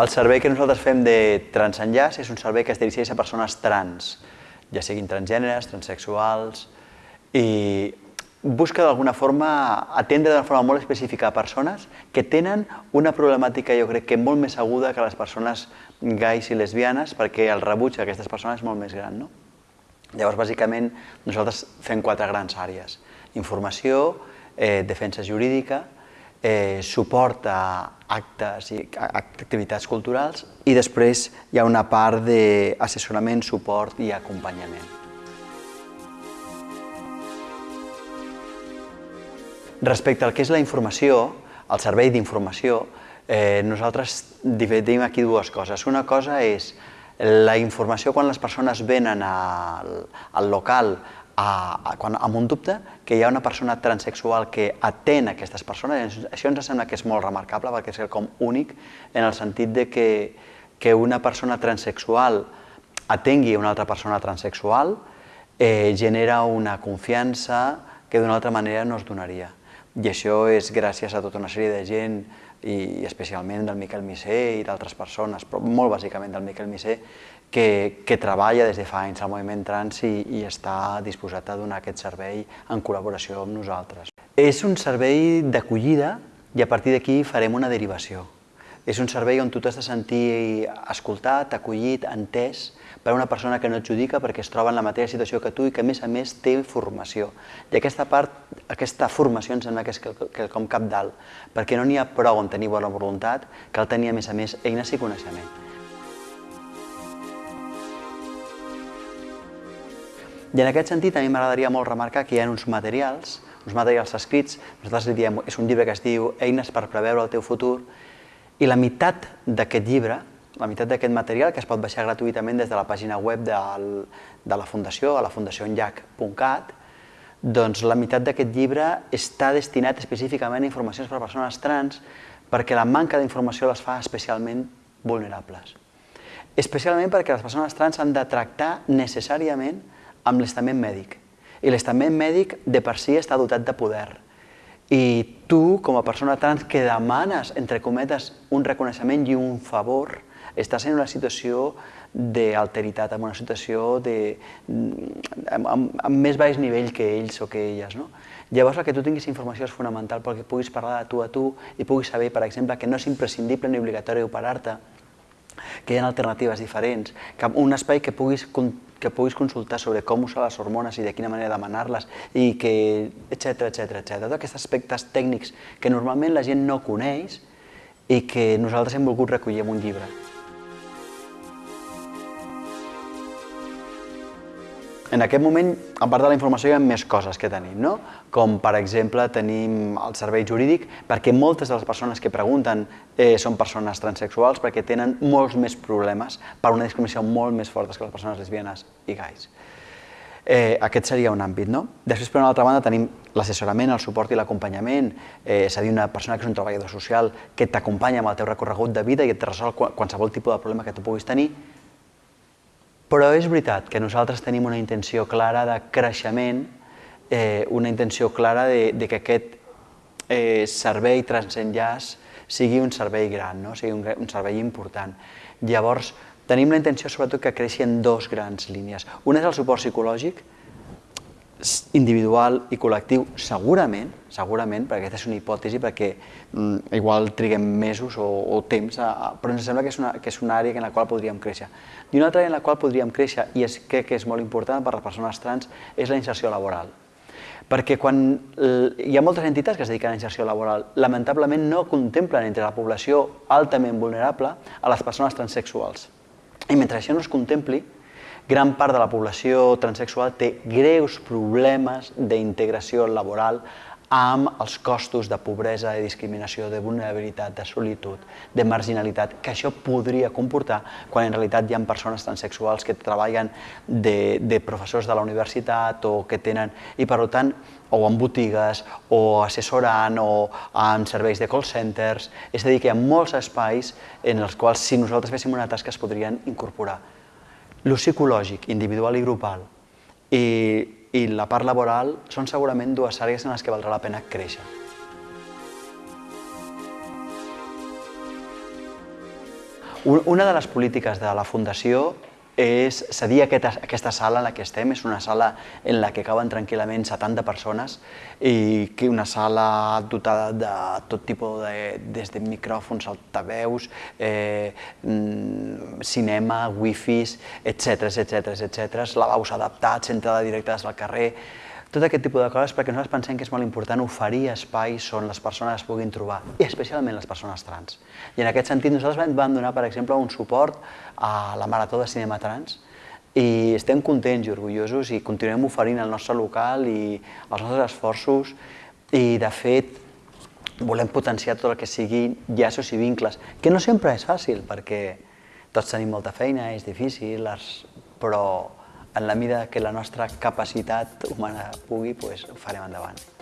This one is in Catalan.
El servei que nosaltres fem de transenllaç és un servei que es dirigeix a persones trans, ja siguin transgèneres, transexuals, i busca d'alguna forma atendre d'una forma molt específica a persones que tenen una problemàtica jo crec que molt més aguda que les persones gais i lesbianes perquè el rebuig d'aquestes persones és molt més gran. No? Llavors, bàsicament, nosaltres fem quatre grans àrees. Informació, eh, defensa jurídica, eh, suport a actes i activitats culturals i després hi ha una part d'assessorament, suport i acompanyament. Respecte al que és la informació, el servei d'informació, eh, nosaltres dividim aquí dues coses. Una cosa és la informació quan les persones venen al, al local a, a, quan, amb un dubte, que hi ha una persona transexual que atén aquestes persones. Això ens sembla que és molt remarcable perquè és com únic en el sentit de que, que una persona transexual atengui una altra persona transexual eh, genera una confiança que d'una altra manera no es donaria. I això és gràcies a tota una sèrie de gent, i especialment del Miquel Misé i d'altres persones, però molt bàsicament del Miquel Misé, que, que treballa des de fa anys al moviment trans i, i està disposat a donar aquest servei en col·laboració amb nosaltres. És un servei d'acollida i a partir d'aquí farem una derivació. És un servei on tu t'has de sentir escoltat, acollit, entès, per una persona que no et judica perquè es troba en la mateixa situació que tu i que a més a més té formació. I aquesta part, aquesta formació em sembla que és quelcom cap dalt, perquè no n'hi ha prou en tenir bona voluntat, cal tenir a més a més eines i coneixement. I en aquest sentit a mi m'agradaria molt remarcar que hi ha uns materials, uns materials escrits, nosaltres li diem, és un llibre que es diu Eines per preveure el teu futur, i la meitat d'aquest llibre la meitat d'aquest material, que es pot baixar gratuïtament des de la pàgina web del, de la Fundació, a la fundacionllac.cat, doncs la meitat d'aquest llibre està destinat específicament a informacions per a persones trans perquè la manca d'informació les fa especialment vulnerables. Especialment perquè les persones trans han de tractar necessàriament amb l'estament mèdic. I l'estament mèdic de per si està dotat de poder. I tu, com a persona trans que demanes, entre cometes, un reconeixement i un favor, estàs en una situació d'alteritat, en una situació de, amb, amb, amb més baix nivell que ells o que elles. No? Llavors, el que tu tinguis informació és fonamental perquè puguis parlar de tu a tu i puguis saber, per exemple, que no és imprescindible ni obligatori operar-te, que hi ha alternatives diferents, que un espai que puguis, que puguis consultar sobre com usar les hormones i de quina manera demanar-les, i que, etc etc etc. Tots aquests aspectes tècnics que normalment la gent no coneix i que nosaltres hem volgut recollir en un llibre. En aquest moment, a part de la informació, hi ha més coses que tenim, no? com per exemple tenim el servei jurídic, perquè moltes de les persones que pregunten eh, són persones transexuals perquè tenen molts més problemes per una discriminació molt més forta que les persones lesbianes i gais. Eh, aquest seria un àmbit. No? Després, per una altra banda, tenim l'assessorament, el suport i l'acompanyament, eh, és a dir, una persona que és un treballador social que t'acompanya amb el teu recorregut de vida i et resol qualsevol tipus de problema que tu puguis tenir, però és veritat que nosaltres tenim una intenció clara de creixement, eh, una intenció clara de, de que aquest eh, servei transenllaç sigui un servei gran, no? sigui un, un servei important. Llavors, tenim la intenció sobretot que creixi en dos grans línies. Una és el suport psicològic, individual i col·lectiu, segurament, segurament, perquè aquesta és una hipòtesi, perquè mm, igual triguem mesos o, o temps, a, a, però ens sembla que és, una, que és una àrea en la qual podríem créixer. I una altra àrea en la qual podríem créixer, i és, crec que és molt important per a les persones trans, és la inserció laboral. Perquè quan hi ha moltes entitats que es dediquen a la inserció laboral, lamentablement no contemplen entre la població altament vulnerable a les persones transexuals. I mentre això no es contempli, gran part de la població transexual té greus problemes d'integració laboral amb els costos de pobresa, de discriminació, de vulnerabilitat, de solitud, de marginalitat, que això podria comportar quan en realitat hi ha persones transexuals que treballen de, de professors de la universitat o que tenen, i per tant, o en botigues, o assessorant, o en serveis de call centers, és a dir, que hi ha molts espais en els quals si nosaltres féssim una tasca es podrien incorporar L'ús psicològic, individual i grupal, i, i la part laboral són segurament dues àrees en les que valdrà la pena créixer. Una de les polítiques de la Fundació és cedir aquesta, aquesta sala en la que estem, és una sala en la que caben tranquil·lament 70 persones i que una sala dotada de tot tipus de, des de micròfons, altaveus, eh, mm, cinema, wifis, etc etc etc, lavabos adaptats, entrada directa des del carrer, tot aquest tipus de coses perquè nosaltres pensem que és molt important oferir espais on les persones es puguin trobar, i especialment les persones trans. I en aquest sentit nosaltres vam donar, per exemple, un suport a la Marató de Cinema Trans, i estem contents i orgullosos i continuem oferint el nostre local i els nostres esforços i, de fet, volem potenciar tot el que sigui llaços i vincles, que no sempre és fàcil, perquè tots tenim molta feina, és difícil, però en la mida que la nostra capacitat humana pugui, doncs ho farem endavant.